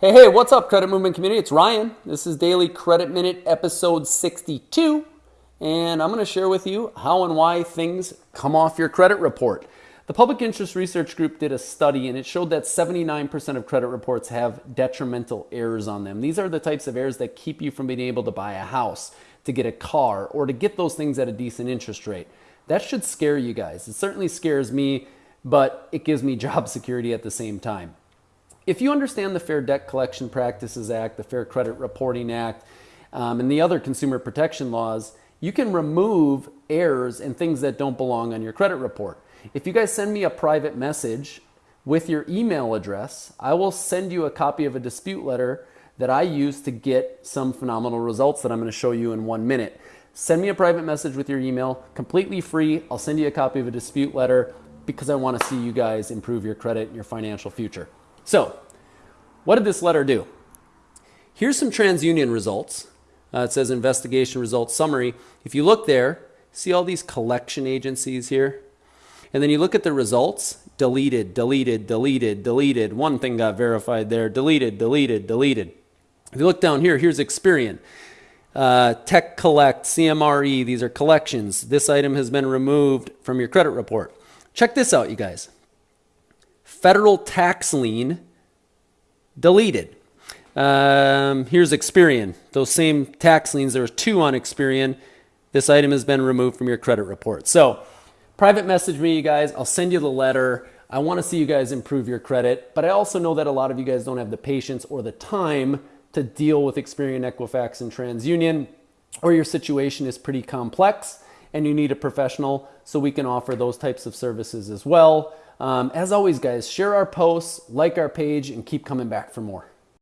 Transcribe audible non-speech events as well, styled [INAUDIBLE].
Hey, hey, what's up, Credit Movement community? It's Ryan. This is Daily Credit Minute, episode 62. And I'm going to share with you how and why things come off your credit report. The Public Interest Research Group did a study and it showed that 79% of credit reports have detrimental errors on them. These are the types of errors that keep you from being able to buy a house, to get a car, or to get those things at a decent interest rate. That should scare you guys. It certainly scares me, but it gives me [LAUGHS] job security at the same time. If you understand the Fair Debt Collection Practices Act, the Fair Credit Reporting Act, um, and the other consumer protection laws, you can remove errors and things that don't belong on your credit report. If you guys send me a private message with your email address, I will send you a copy of a dispute letter that I use to get some phenomenal results that I'm going to show you in one minute. Send me a private message with your email, completely free. I'll send you a copy of a dispute letter because I want to see you guys improve your credit and your financial future. So, what did this letter do? Here's some TransUnion results. Uh, it says investigation results summary. If you look there, see all these collection agencies here? And then you look at the results, deleted, deleted, deleted, deleted. One thing got verified there, deleted, deleted, deleted. If you look down here, here's Experian. Uh, TekCollect, CMRE, these are collections. This item has been removed from your credit report. Check this out, you guys federal tax lien deleted. Um, here's Experian. Those same tax liens, there was two on Experian. This item has been removed from your credit report. So, private message me, you guys. I'll send you the letter. I want to see you guys improve your credit, but I also know that a lot of you guys don't have the patience or the time to deal with Experian, Equifax, and TransUnion, or your situation is pretty complex and you need a professional, so we can offer those types of services as well. Um, as always, guys, share our posts, like our page, and keep coming back for more.